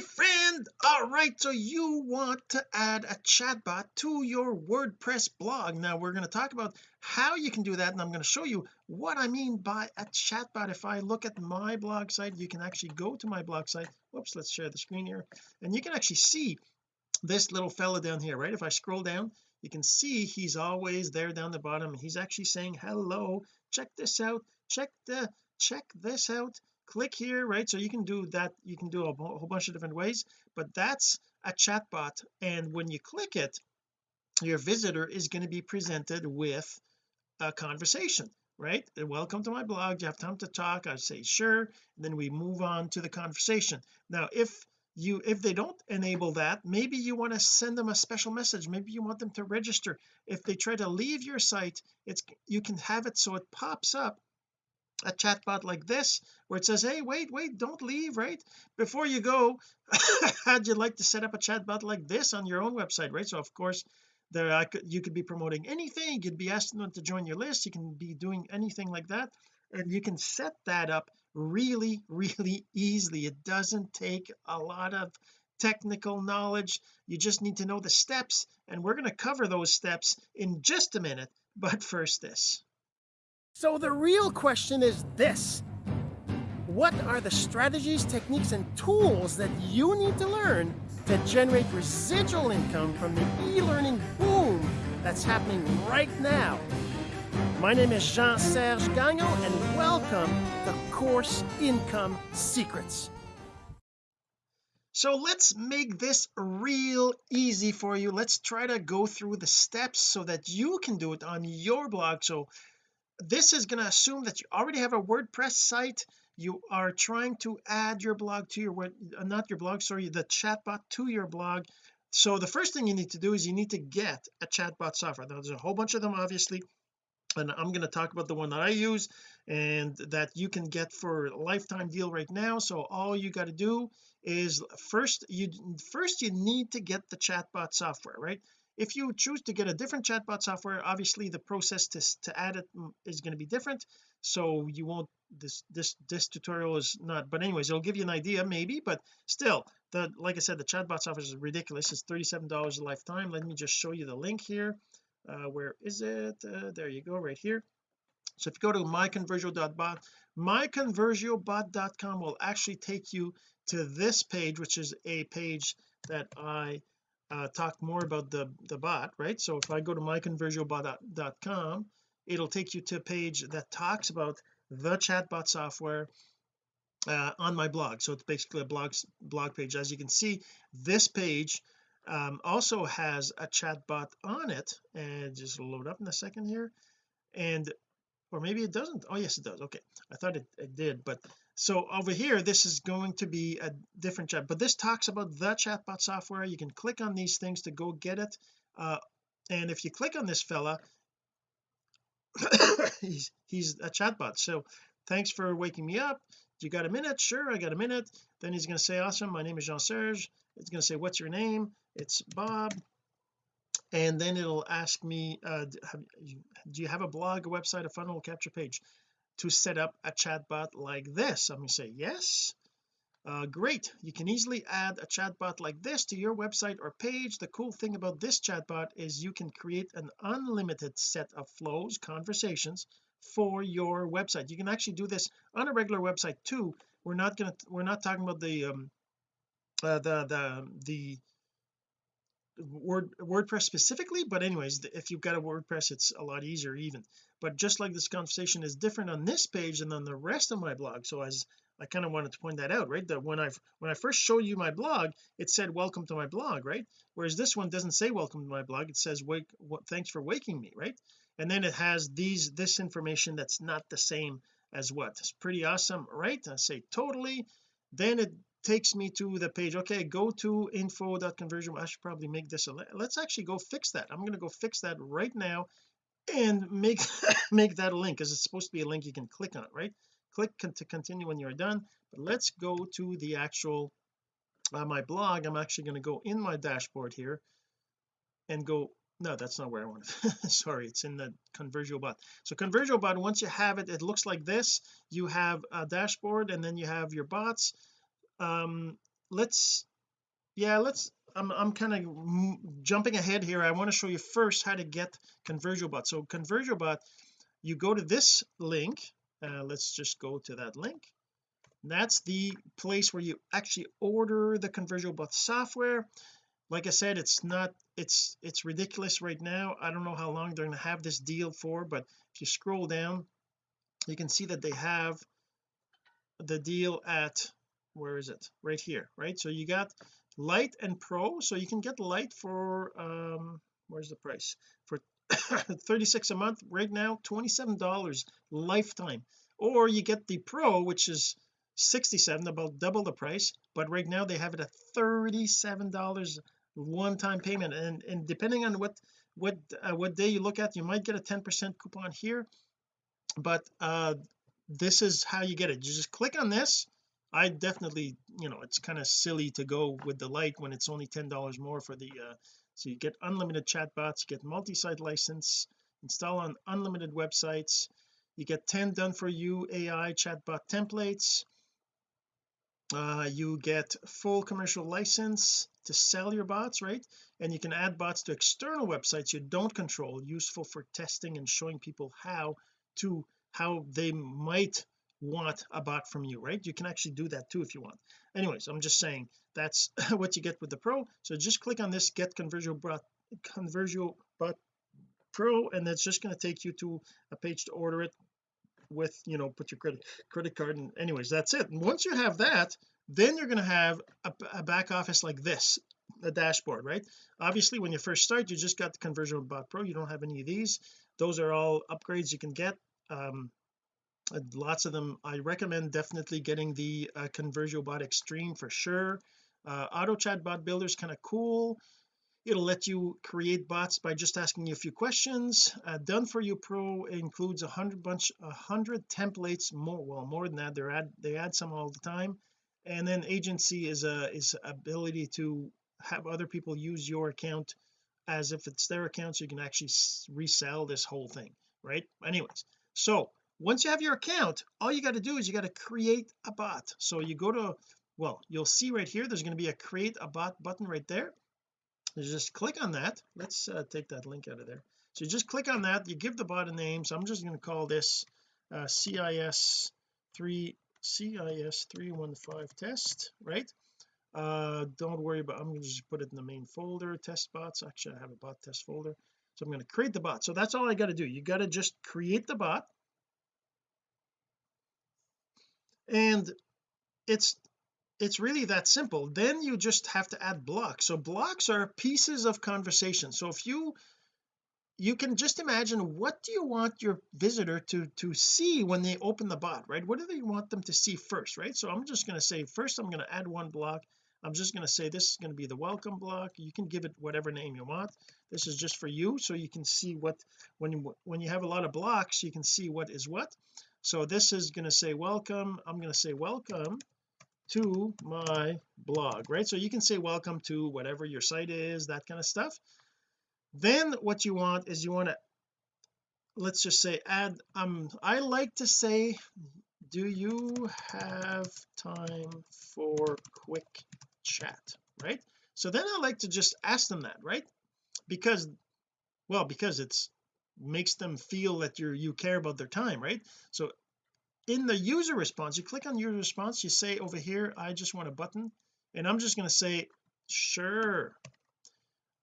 friend all right so you want to add a chatbot to your WordPress blog. Now we're going to talk about how you can do that and I'm going to show you what I mean by a chatbot. If I look at my blog site you can actually go to my blog site. Whoops let's share the screen here. And you can actually see this little fella down here right? If I scroll down you can see he's always there down the bottom. He's actually saying hello check this out check the check this out click here right? So you can do that you can do a whole bunch of different ways but that's a chatbot. And when you click it your visitor is going to be presented with a conversation right? Welcome to my blog do you have time to talk I say sure and then we move on to the conversation. Now if you if they don't enable that maybe you want to send them a special message maybe you want them to register. If they try to leave your site it's you can have it so it pops up a chatbot like this where it says hey wait wait don't leave right? Before you go how'd you like to set up a chatbot like this on your own website right? So of course there I uh, could you could be promoting anything you could be asking them to join your list you can be doing anything like that and you can set that up really really easily. It doesn't take a lot of technical knowledge. You just need to know the steps and we're going to cover those steps in just a minute. But first this so the real question is this. What are the strategies techniques and tools that you need to learn to generate residual income from the e-learning boom that's happening right now? My name is Jean-Serge Gagnon and welcome to Course Income Secrets. So let's make this real easy for you. Let's try to go through the steps so that you can do it on your blog. So this is going to assume that you already have a WordPress site. You are trying to add your blog to your web uh, not your blog sorry the chatbot to your blog. So the first thing you need to do is you need to get a chatbot software. Now there's a whole bunch of them obviously and I'm going to talk about the one that I use and that you can get for a lifetime deal right now. So all you got to do is first you first you need to get the chatbot software right if you choose to get a different chatbot software obviously the process to, to add it is going to be different. So you won't this this this tutorial is not but anyways it'll give you an idea maybe but still the like I said the chatbot software is ridiculous. It's 37 dollars a lifetime. Let me just show you the link here. Uh, where is it? Uh, there you go right here. So if you go to myconversiobot myconversiobot.com will actually take you to this page which is a page that I uh, talk more about the the bot right? So if I go to myconversiobot.com it'll take you to a page that talks about the chatbot software uh, on my blog. So it's basically a blog blog page. As you can see this page um, also has a chatbot on it. And just load up in a second here. And or maybe it doesn't. Oh yes it does. Okay. I thought it, it did but so over here this is going to be a different chat but this talks about the chatbot software. You can click on these things to go get it uh, and if you click on this fella he's he's a chatbot. So thanks for waking me up. You got a minute? Sure I got a minute. Then he's going to say awesome my name is Jean-Serge. It's going to say what's your name? It's Bob. And then it'll ask me uh, do you have a blog a website a funnel capture page to set up a chatbot like this. I'm going to say yes. Uh, great. You can easily add a chatbot like this to your website or page. The cool thing about this chatbot is you can create an unlimited set of flows conversations for your website. You can actually do this on a regular website too. We're not going to we're not talking about the um uh, the the the word WordPress specifically but anyways if you've got a WordPress it's a lot easier even but just like this conversation is different on this page than on the rest of my blog. So as I kind of wanted to point that out right? That when I've when I first showed you my blog it said welcome to my blog right? Whereas this one doesn't say welcome to my blog it says wake what thanks for waking me right? And then it has these this information that's not the same as what? It's pretty awesome right? I say totally. Then it takes me to the page okay go to info.conversion I should probably make this a let's actually go fix that. I'm going to go fix that right now and make make that a link because it's supposed to be a link you can click on right? Click to continue when you're done but let's go to the actual uh, my blog. I'm actually going to go in my dashboard here and go no that's not where I want sorry it's in the ConversioBot so ConversioBot once you have it it looks like this. You have a dashboard and then you have your bots. Um let's yeah let's I'm, I'm kind of jumping ahead here. I want to show you first how to get ConversioBot so ConversioBot you go to this link uh, let's just go to that link. That's the place where you actually order the ConversioBot software. Like I said it's not it's it's ridiculous right now. I don't know how long they're going to have this deal for but if you scroll down you can see that they have the deal at where is it? Right here right? So you got light and pro. So you can get light for um where's the price? For 36 a month right now 27 dollars lifetime. Or you get the pro which is 67 about double the price but right now they have it at 37 dollars one-time payment. And and depending on what what uh, what day you look at you might get a 10 percent coupon here but uh this is how you get it. You just click on this I definitely you know it's kind of silly to go with the light when it's only ten dollars more for the uh so you get unlimited chatbots you get multi-site license install on unlimited websites you get 10 done for you AI chatbot templates uh, you get full commercial license to sell your bots right? And you can add bots to external websites you don't control useful for testing and showing people how to how they might want a bot from you right? You can actually do that too if you want. Anyways I'm just saying that's what you get with the pro. So just click on this get conversion bot conversion bot pro and it's just going to take you to a page to order it with you know put your credit credit card and anyways that's it. And once you have that then you're going to have a, a back office like this a dashboard right? Obviously when you first start you just got the conversion bot pro. You don't have any of these. Those are all upgrades you can get. Um lots of them I recommend definitely getting the uh, ConversioBot Extreme for sure. Uh, auto chat bot builder is kind of cool. It'll let you create bots by just asking you a few questions. Uh, done for you pro includes a hundred bunch a hundred templates more well more than that. They add they add some all the time. And then agency is a is ability to have other people use your account as if it's their account so you can actually resell this whole thing right? Anyways so once you have your account all you got to do is you got to create a bot. So you go to well you'll see right here there's going to be a create a bot button right there. You just click on that. Let's uh, take that link out of there. So you just click on that you give the bot a name. So I'm just going to call this uh, CIS 3 CIS 315 test right? Uh don't worry about I'm going to just put it in the main folder test bots. Actually I have a bot test folder. So I'm going to create the bot. So that's all I got to do. You got to just create the bot and it's it's really that simple. Then you just have to add blocks. So blocks are pieces of conversation. So if you you can just imagine what do you want your visitor to to see when they open the bot right? What do they want them to see first right? So I'm just going to say first I'm going to add one block. I'm just going to say this is going to be the welcome block. You can give it whatever name you want. This is just for you so you can see what when you when you have a lot of blocks you can see what is what so this is going to say welcome I'm going to say welcome to my blog right? So you can say welcome to whatever your site is that kind of stuff. Then what you want is you want to let's just say add um I like to say do you have time for quick chat right? So then I like to just ask them that right? Because well because it's makes them feel that you're you care about their time right? So in the user response you click on user response you say over here I just want a button and I'm just going to say sure.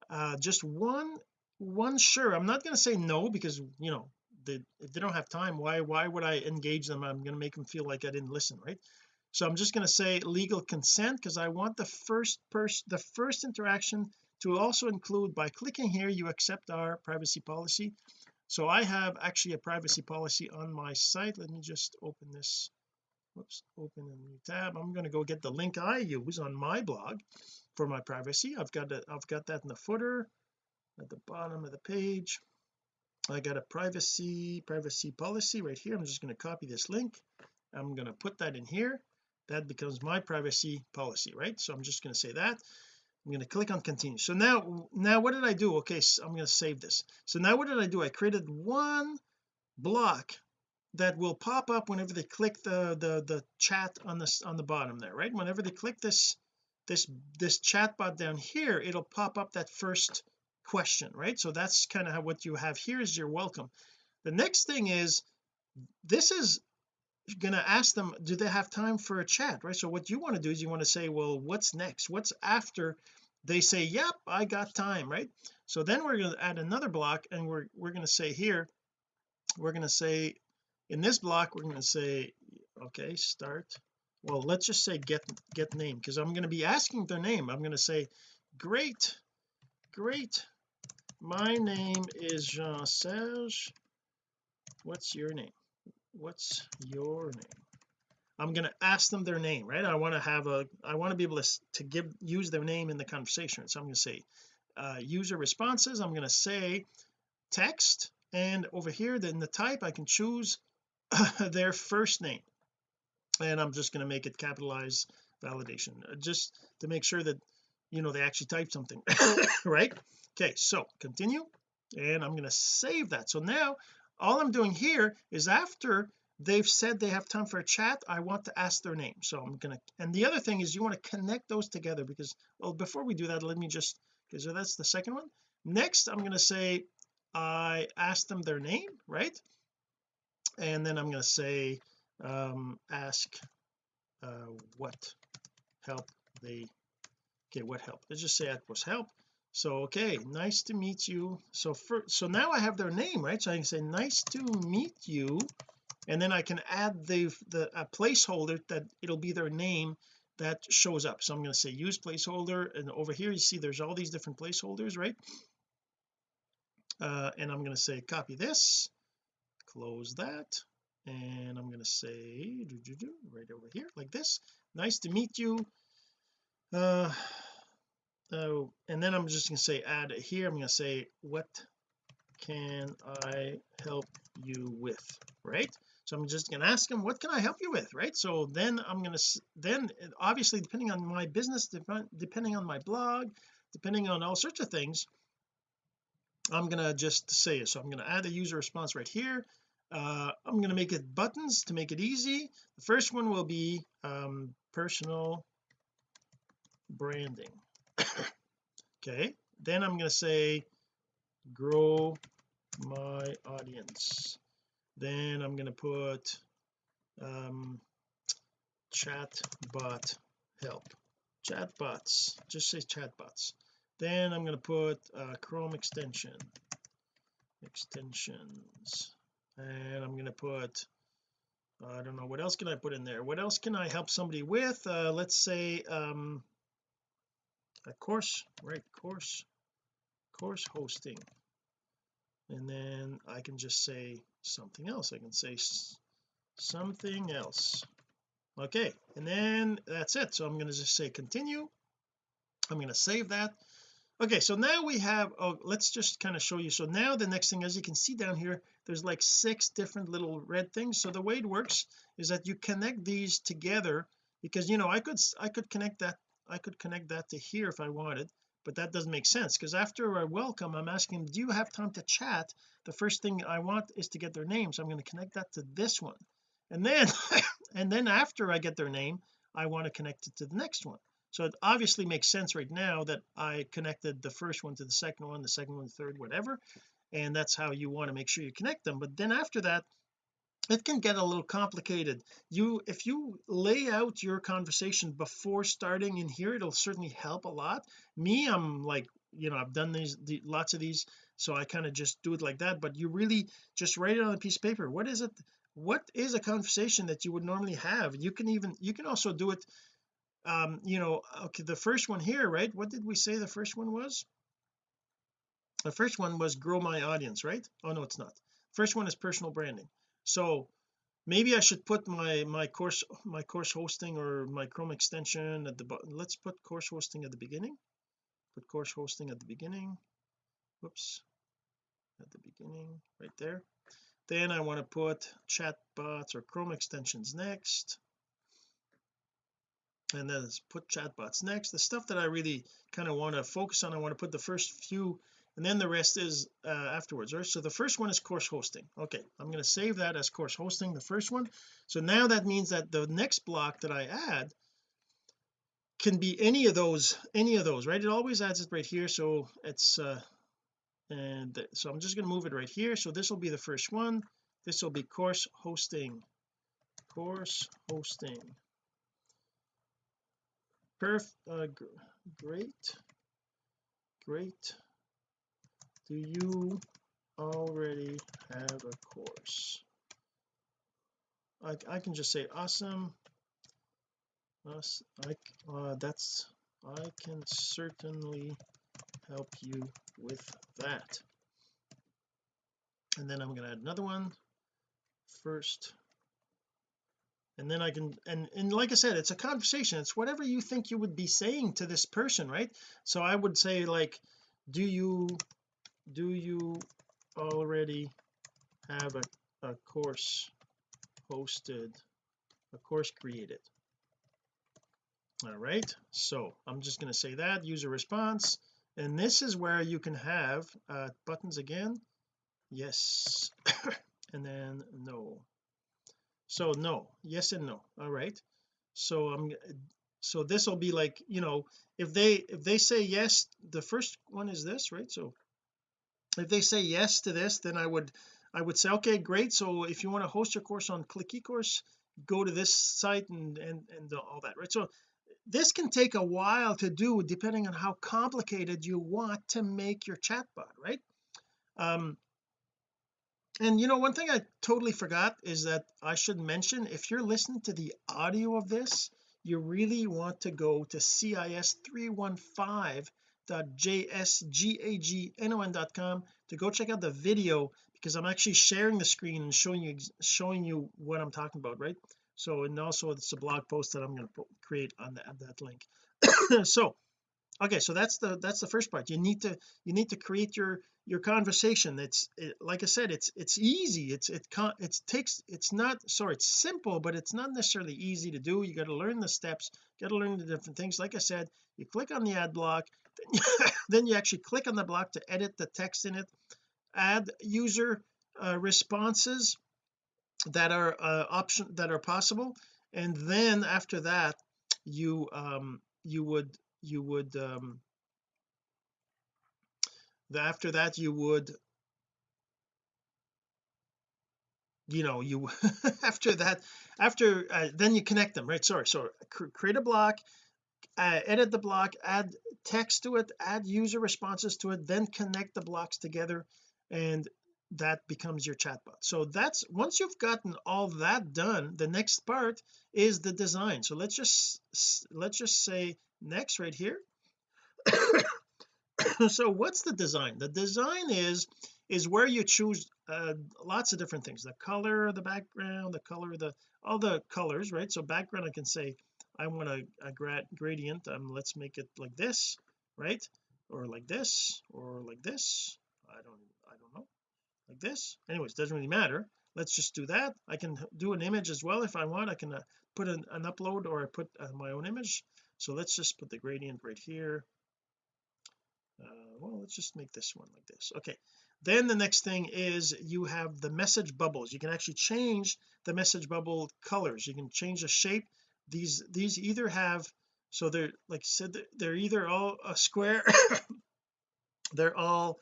Uh just one one sure. I'm not going to say no because you know they, if they don't have time why why would I engage them? I'm going to make them feel like I didn't listen right? So I'm just going to say legal consent because I want the first person the first interaction to also include by clicking here you accept our privacy policy. So I have actually a privacy policy on my site. Let me just open this. Whoops open a new tab. I'm going to go get the link I use on my blog for my privacy. I've got it I've got that in the footer at the bottom of the page. I got a privacy privacy policy right here. I'm just going to copy this link. I'm going to put that in here. That becomes my privacy policy right? So I'm just going to say that I'm going to click on continue. So now now what did I do? Okay so I'm going to save this. So now what did I do? I created one block that will pop up whenever they click the the the chat on this on the bottom there right? Whenever they click this this this chat bot down here it'll pop up that first question right? So that's kind of how what you have here is your welcome. The next thing is this is gonna ask them do they have time for a chat right? So what you want to do is you want to say well what's next? What's after they say yep I got time right? So then we're going to add another block and we're we're going to say here we're going to say in this block we're going to say okay start. Well let's just say get get name because I'm going to be asking their name. I'm going to say great great. My name is Jean-Serge. What's your name what's your name? I'm going to ask them their name right? I want to have a I want to be able to, to give use their name in the conversation. So I'm going to say uh, user responses I'm going to say text and over here then the type I can choose their first name. And I'm just going to make it capitalized validation uh, just to make sure that you know they actually type something right? Okay so continue and I'm going to save that. So now all I'm doing here is after they've said they have time for a chat I want to ask their name. So I'm gonna and the other thing is you want to connect those together because well before we do that let me just because that's the second one. Next I'm going to say I asked them their name right? And then I'm going to say um ask uh what help they okay what help. Let's just say that was help so okay nice to meet you. So for so now I have their name right? So I can say nice to meet you. And then I can add the the a placeholder that it'll be their name that shows up. So I'm going to say use placeholder. And over here you see there's all these different placeholders right? Uh, and I'm going to say copy this close that. And I'm going to say right over here like this. Nice to meet you. Uh and then I'm just going to say add it here. I'm going to say what can I help you with? Right? So I'm just going to ask them what can I help you with? Right? So then I'm going to then obviously depending on my business depending on my blog depending on all sorts of things I'm going to just say it. So I'm going to add a user response right here. Uh, I'm going to make it buttons to make it easy. The first one will be um, personal branding okay then I'm going to say grow my audience. Then I'm going to put um chatbot help. Chatbots just say chatbots. Then I'm going to put uh, Chrome extension. Extensions. And I'm going to put I don't know what else can I put in there? What else can I help somebody with? Uh, let's say um a course right course course hosting. And then I can just say something else. I can say something else. Okay and then that's it. So I'm going to just say continue. I'm going to save that. Okay so now we have oh let's just kind of show you. So now the next thing as you can see down here there's like six different little red things. So the way it works is that you connect these together because you know I could I could connect that I could connect that to here if I wanted but that doesn't make sense because after I welcome I'm asking do you have time to chat? The first thing I want is to get their name so I'm going to connect that to this one. And then and then after I get their name I want to connect it to the next one. So it obviously makes sense right now that I connected the first one to the second one the second one third whatever and that's how you want to make sure you connect them. But then after that it can get a little complicated. You if you lay out your conversation before starting in here it'll certainly help a lot. Me I'm like you know I've done these the, lots of these so I kind of just do it like that but you really just write it on a piece of paper. What is it what is a conversation that you would normally have? You can even you can also do it um you know okay the first one here right? What did we say the first one was? The first one was grow my audience right? Oh no it's not. First one is personal branding so maybe I should put my my course my course hosting or my Chrome extension at the bottom let's put course hosting at the beginning. Put course hosting at the beginning. Whoops. At the beginning right there. Then I want to put chatbots or Chrome extensions next. And then put chatbots next. The stuff that I really kind of want to focus on I want to put the first few and then the rest is uh, afterwards. Right so the first one is course hosting. Okay I'm going to save that as course hosting the first one. So now that means that the next block that I add can be any of those any of those right? It always adds it right here so it's uh and so I'm just going to move it right here. So this will be the first one. This will be course hosting. Course hosting. Perf uh, great. Great do you already have a course? I, I can just say awesome. Us I uh, that's I can certainly help you with that. And then I'm going to add another one first. And then I can and and like I said it's a conversation. It's whatever you think you would be saying to this person right? So I would say like do you do you already have a, a course hosted a course created? All right so I'm just going to say that user response and this is where you can have uh, buttons again. Yes and then no. So no yes and no all right so I'm so this will be like you know if they if they say yes the first one is this right? So if they say yes to this then I would I would say okay great. So if you want to host your course on click ecourse go to this site and and and all that right? So this can take a while to do depending on how complicated you want to make your chatbot right? Um and you know one thing I totally forgot is that I should mention if you're listening to the audio of this you really want to go to cis315.jsgagnon.com to go check out the video because I'm actually sharing the screen and showing you showing you what I'm talking about right? So and also it's a blog post that I'm going to create on that, that link. So okay so that's the that's the first part. You need to you need to create your your conversation. It's it, like I said it's it's easy. It's it it takes it's not sorry it's simple but it's not necessarily easy to do. You got to learn the steps got to learn the different things. Like I said you click on the ad block then you, actually click on the block to edit the text in it. Add user uh, responses that are uh, option that are possible. And then after that you um you would you would um after that you would you know you after that after uh, then you connect them right? Sorry so cr create a block uh, edit the block add text to it add user responses to it then connect the blocks together and that becomes your chatbot. So that's once you've gotten all that done the next part is the design. So let's just let's just say next right here. So what's the design? The design is is where you choose uh, lots of different things. The color of the background the color of the all the colors right? So background I can say I want a, a grad gradient um let's make it like this right? Or like this or like this. I don't I don't know. Like this. Anyways doesn't really matter. Let's just do that. I can do an image as well if I want. I can uh, put an, an, upload or I put uh, my own image. So let's just put the gradient right here. Uh, well let's just make this one like this. Okay. Then the next thing is you have the message bubbles. You can actually change the message bubble colors. You can change the shape these these either have so they're like I said they're either all a square they're all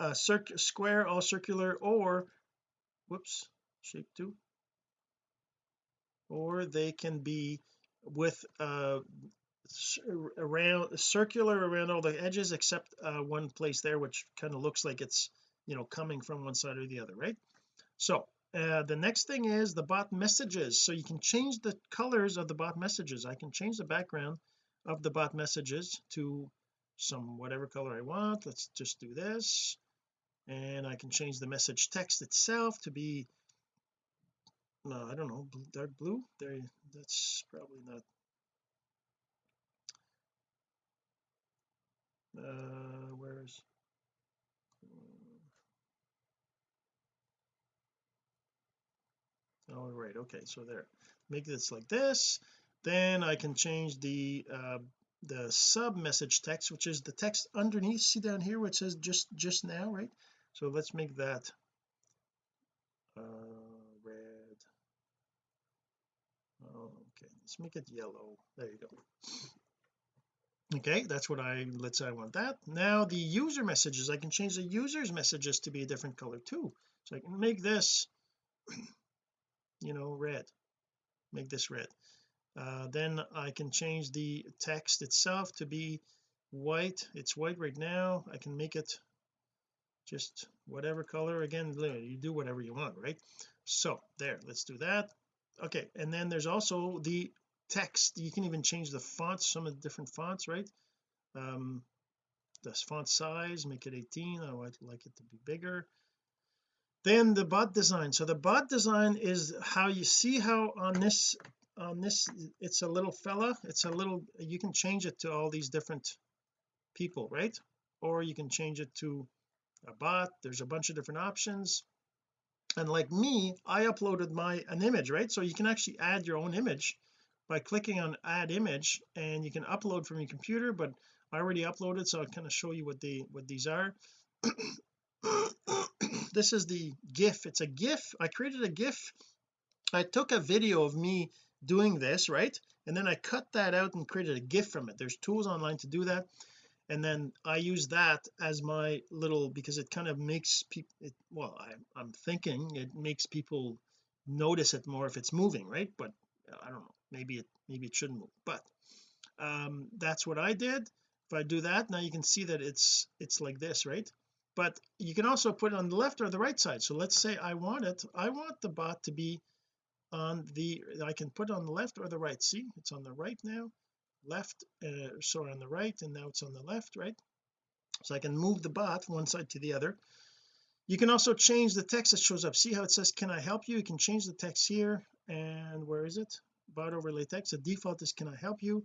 a circ square all circular or whoops shape two. Or they can be with uh around circular around all the edges except uh, one place there which kind of looks like it's you know coming from one side or the other right? So uh, the next thing is the bot messages. So you can change the colors of the bot messages. I can change the background of the bot messages to some whatever color I want. Let's just do this. And I can change the message text itself to be uh, I don't know dark blue. There that's probably not uh where's all right okay so there. Make this like this. Then I can change the uh the sub message text which is the text underneath. See down here which says just just now right? So let's make that uh red. Oh, okay let's make it yellow. There you go. Okay that's what I let's say I want that. Now the user messages. I can change the users messages to be a different color too. So I can make this you know red make this red. Uh, then I can change the text itself to be white. It's white right now. I can make it just whatever color. Again you do whatever you want right? So there let's do that. Okay and then there's also the text. You can even change the fonts some of the different fonts right? Um this font size make it 18 I would like it to be bigger then the bot design. So the bot design is how you see how on this on this it's a little fella it's a little you can change it to all these different people right? Or you can change it to a bot there's a bunch of different options. And like me I uploaded my an image right? So you can actually add your own image by clicking on add image and you can upload from your computer but I already uploaded so I'll kind of show you what the what these are this is the gif. It's a gif. I created a gif. I took a video of me doing this right? And then I cut that out and created a gif from it. There's tools online to do that. And then I use that as my little because it kind of makes people well I, I'm thinking it makes people notice it more if it's moving right? But I don't know. Maybe it maybe it shouldn't move. But um that's what I did. If I do that now you can see that it's it's like this right but you can also put it on the left or the right side. So let's say I want it I want the bot to be on the I can put on the left or the right. See it's on the right now. Left uh, sorry on the right and now it's on the left right? So I can move the bot one side to the other. You can also change the text that shows up. See how it says can I help you? You can change the text here and where is it? Bot overlay text. The default is can I help you?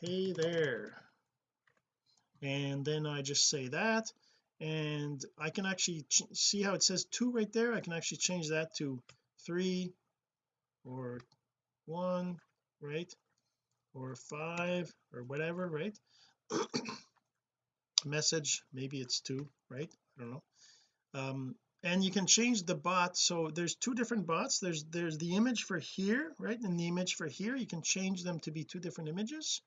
Hey there. And then I just say that and I can actually see how it says two right there. I can actually change that to three or one right? Or five or whatever right? Message maybe it's two right? I don't know. Um and you can change the bot. So there's two different bots. There's there's the image for here right? And the image for here. You can change them to be two different images.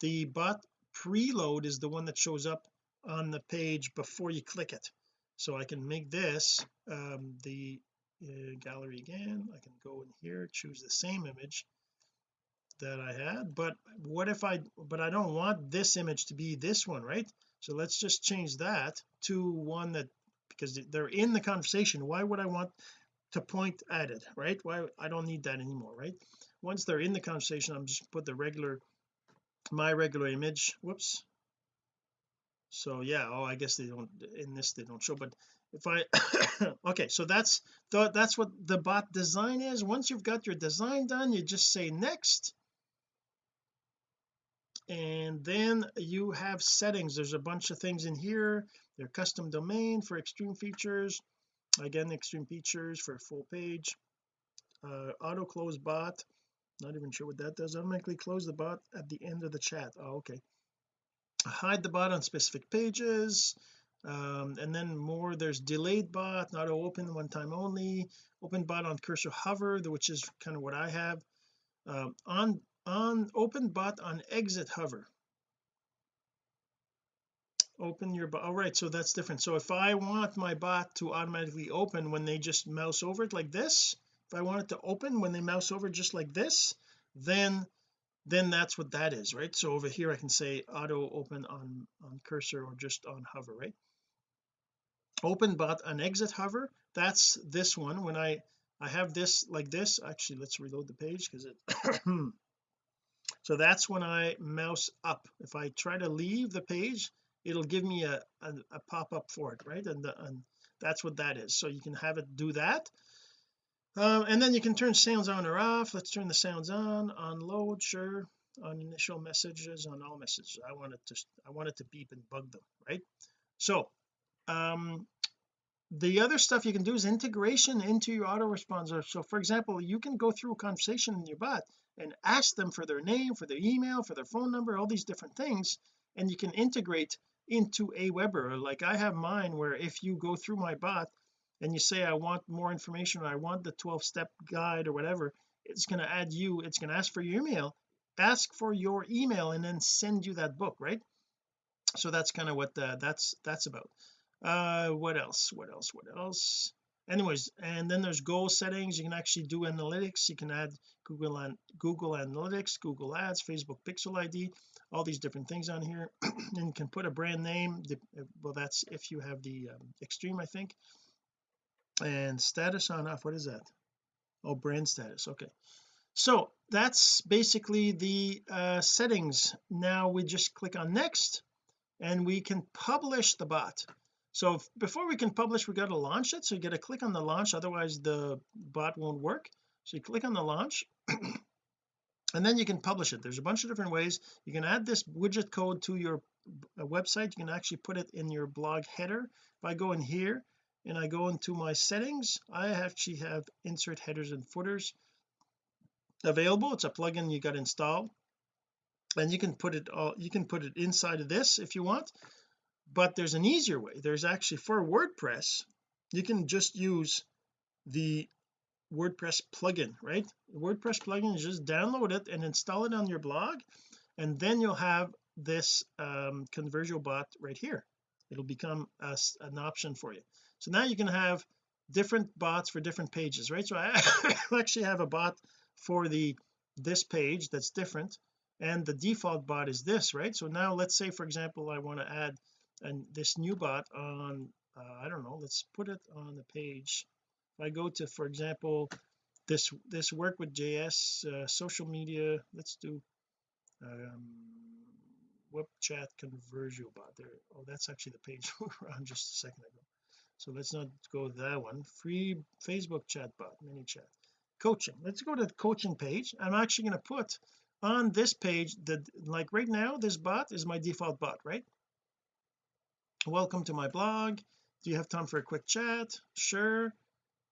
The bot preload is the one that shows up on the page before you click it. So I can make this um the uh, gallery again. I can go in here choose the same image that I had. But what if I but I don't want this image to be this one right? So let's just change that to one that because they're in the conversation. Why would I want to point at it right? Why I don't need that anymore right? Once they're in the conversation I'm just put the regular my regular image. Whoops so yeah oh I guess they don't in this they don't show but if I okay so that's that's what the bot design is. Once you've got your design done you just say next. And then you have settings. There's a bunch of things in here. Their custom domain for extreme features. Again extreme features for full page. Uh, auto close bot. Not even sure what that does. Automatically close the bot at the end of the chat. Oh okay hide the bot on specific pages. Um, and then more there's delayed bot not open one time only. Open bot on cursor hover which is kind of what I have. Um, on on open bot on exit hover. Open your bot all right so that's different. So if I want my bot to automatically open when they just mouse over it like this if I want it to open when they mouse over just like this then then that's what that is right? So over here I can say auto open on on cursor or just on hover right? Open bot on exit hover that's this one. When I I have this like this actually let's reload the page because it so that's when I mouse up. If I try to leave the page it'll give me a, a, a pop-up for it right? And, the, and that's what that is. So you can have it do that um, and then you can turn sounds on or off. Let's turn the sounds on. On load sure. On initial messages on all messages. I want it to I want it to beep and bug them right? So um the other stuff you can do is integration into your autoresponder. So for example you can go through a conversation in your bot and ask them for their name for their email for their phone number all these different things. And you can integrate into Aweber like I have mine where if you go through my bot and you say I want more information or I want the 12 step guide or whatever it's going to add you it's going to ask for your email ask for your email and then send you that book right? So that's kind of what the, that's that's about. Uh what else what else what else? Anyways and then there's goal settings you can actually do analytics you can add Google and Google Analytics Google Ads Facebook Pixel ID all these different things on here and you can put a brand name well that's if you have the um, extreme I think and status on off what is that? Oh brand status okay. So that's basically the uh, settings. Now we just click on next and we can publish the bot. So if, before we can publish we got to launch it. So you got to click on the launch otherwise the bot won't work. So you click on the launch and then you can publish it. There's a bunch of different ways. You can add this widget code to your uh, website. You can actually put it in your blog header. If I go in here and I go into my settings I actually have insert headers and footers available. It's a plugin you got installed and you can put it all you can put it inside of this if you want but there's an easier way. There's actually for WordPress you can just use the WordPress plugin right? The WordPress plugin just download it and install it on your blog and then you'll have this um, conversion bot right here. It'll become a, an option for you so now you can have different bots for different pages right? So I actually have a bot for the this page that's different and the default bot is this right? So now let's say for example I want to add and this new bot on uh, I don't know let's put it on the page. If I go to for example this this work with JS uh, social media let's do um web chat conversion bot. There oh that's actually the page. We were on just a second ago so let's not go that one. Free Facebook chat bot ManyChat coaching. Let's go to the coaching page. I'm actually going to put on this page that like right now this bot is my default bot right? Welcome to my blog. Do you have time for a quick chat? Sure.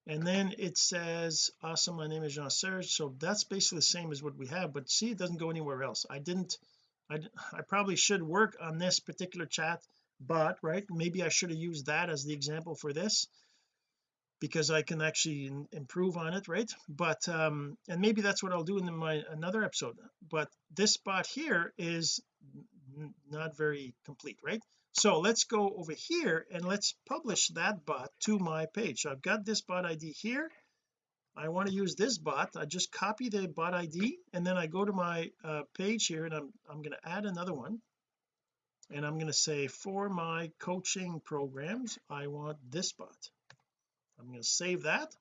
And then it says awesome my name is Jean Serge so that's basically the same as what we have but see it doesn't go anywhere else. I didn't I, I probably should work on this particular chat bot right maybe I should have used that as the example for this because I can actually improve on it right? But um and maybe that's what I'll do in my another episode. But this bot here is not very complete right? So let's go over here and let's publish that bot to my page. So I've got this bot ID here. I want to use this bot. I just copy the bot ID and then I go to my uh, page here and I'm I'm going to add another one and I'm going to say for my coaching programs I want this bot I'm going to save that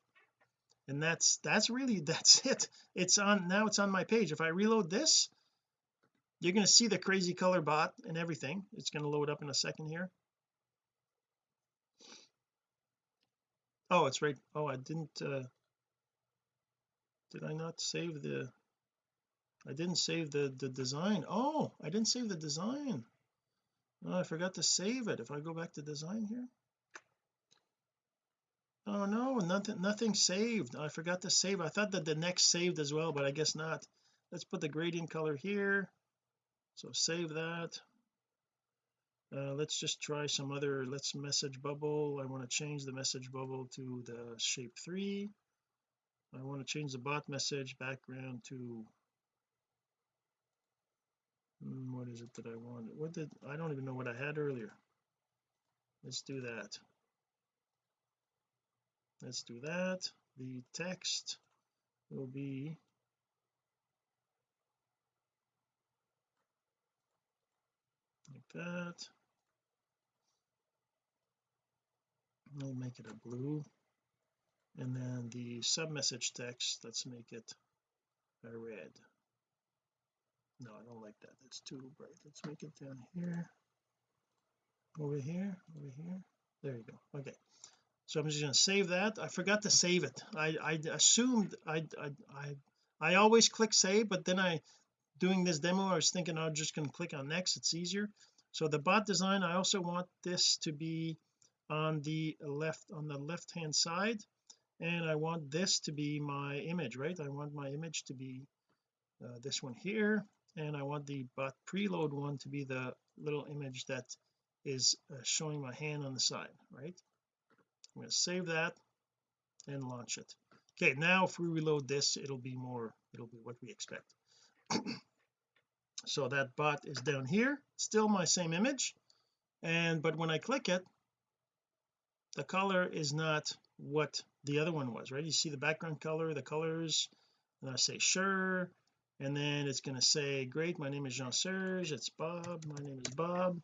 and that's that's really that's it. It's on now it's on my page. If I reload this you're going to see the crazy color bot and everything. It's going to load up in a second here. Oh it's right oh I didn't uh did I not save the I didn't save the the design. Oh I didn't save the design oh I forgot to save it. If I go back to design here? Oh no nothing nothing saved. I forgot to save. I thought that the next saved as well but I guess not. Let's put the gradient color here. So save that. Uh, let's just try some other let's message bubble. I want to change the message bubble to the shape 3 I want to change the bot message background to Mm, what is it that I want what did I don't even know what I had earlier. Let's do that. Let's do that. The text will be like that. I'll make it a blue. And then the sub message text let's make it a red no I don't like that. That's too bright. Let's make it down here. Over here over here. There you go. Okay. So I'm just going to save that. I forgot to save it. I I assumed I I I, I always click save but then I doing this demo I was thinking I'm just going to click on next. It's easier. So the bot design I also want this to be on the left on the left hand side. And I want this to be my image right? I want my image to be uh, this one here and I want the bot preload one to be the little image that is uh, showing my hand on the side right? I'm going to save that and launch it. Okay now if we reload this it'll be more it'll be what we expect. So that bot is down here still my same image and but when I click it the color is not what the other one was right? You see the background color the colors and I say sure and then it's going to say great my name is Jean-Serge it's Bob my name is Bob.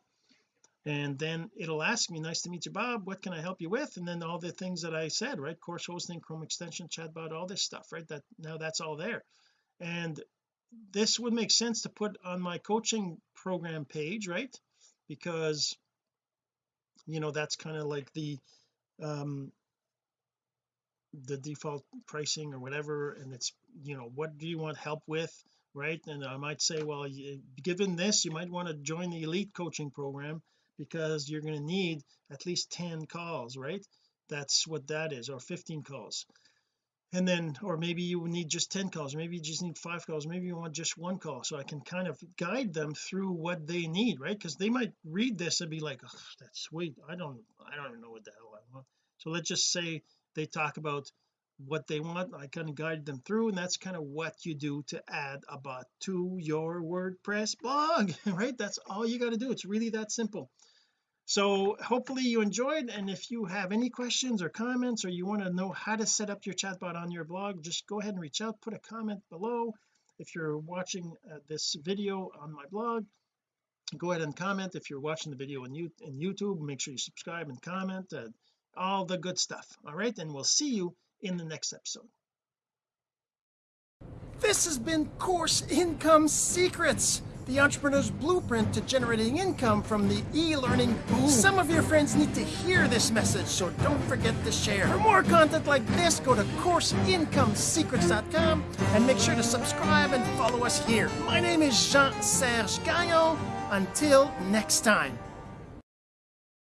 And then it'll ask me nice to meet you Bob what can I help you with? And then all the things that I said right? Course hosting Chrome extension chatbot all this stuff right? That now that's all there. And this would make sense to put on my coaching program page right? Because you know that's kind of like the um the default pricing or whatever and it's you know what do you want help with right? And I might say well given this you might want to join the elite coaching program because you're going to need at least 10 calls right? That's what that is or 15 calls. And then or maybe you need just 10 calls maybe you just need five calls maybe you want just one call. So I can kind of guide them through what they need right? Because they might read this and be like oh, that's sweet. I don't I don't know what the hell I want. So let's just say they talk about what they want I kind of guide them through and that's kind of what you do to add a bot to your WordPress blog right? That's all you got to do it's really that simple. So hopefully you enjoyed and if you have any questions or comments or you want to know how to set up your chatbot on your blog just go ahead and reach out put a comment below. If you're watching uh, this video on my blog go ahead and comment. If you're watching the video on, you, in YouTube make sure you subscribe and comment uh, all the good stuff all right and we'll see you in the next episode this has been course income secrets the entrepreneur's blueprint to generating income from the e-learning boom. Some of your friends need to hear this message, so don't forget to share. For more content like this, go to CourseIncomeSecrets.com and make sure to subscribe and follow us here. My name is Jean-Serge Gagnon. Until next time.